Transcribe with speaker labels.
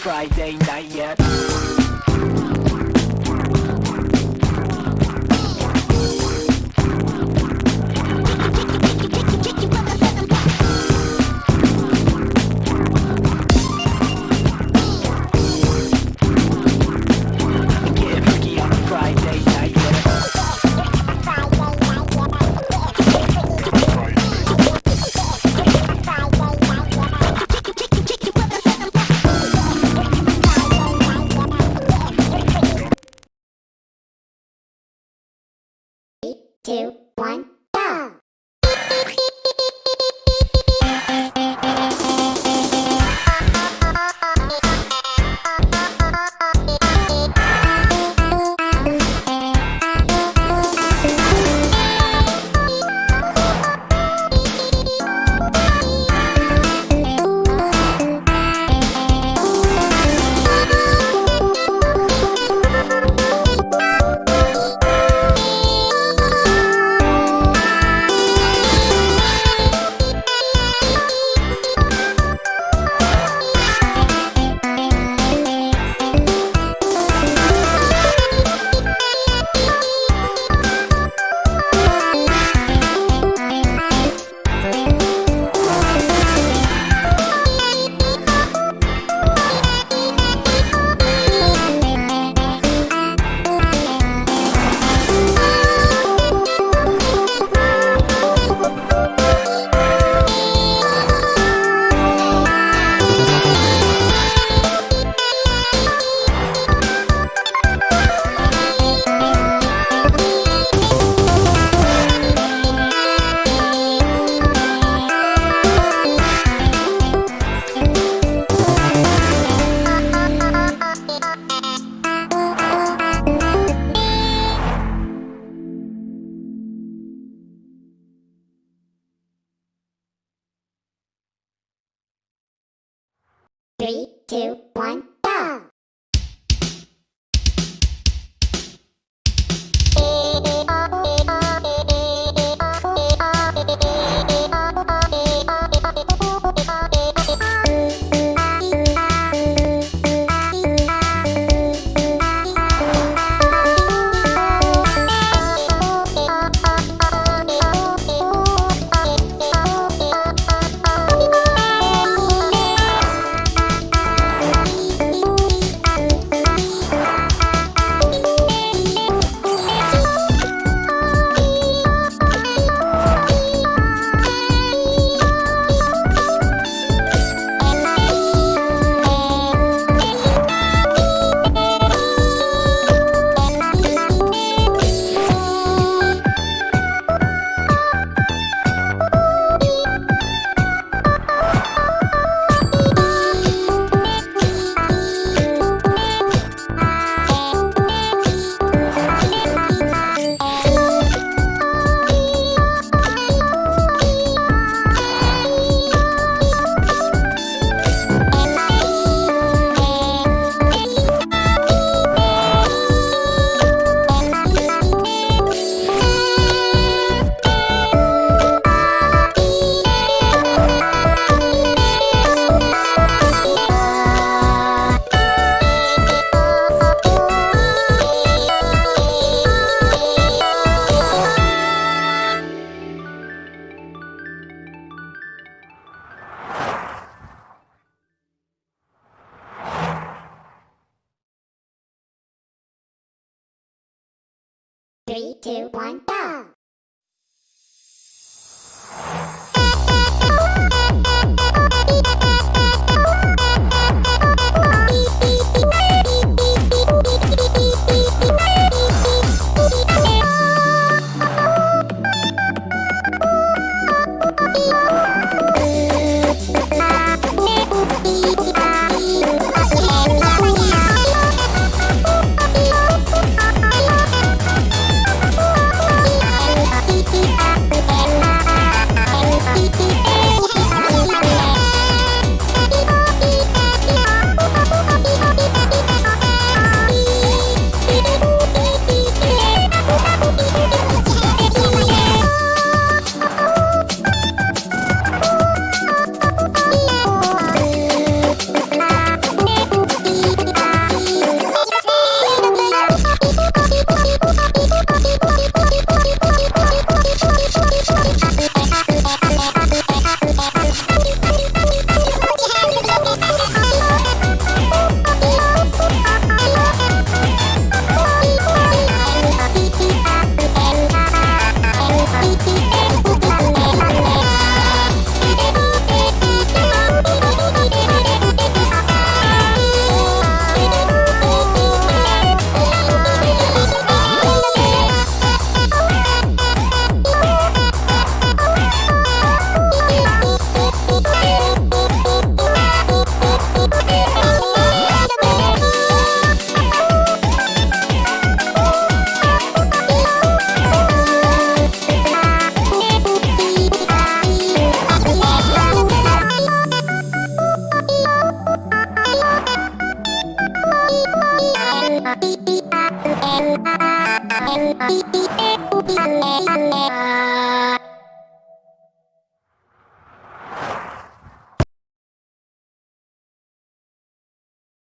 Speaker 1: Friday night yet. Three, two, one, go! Three, two, one, go! るあいておびあねあねあ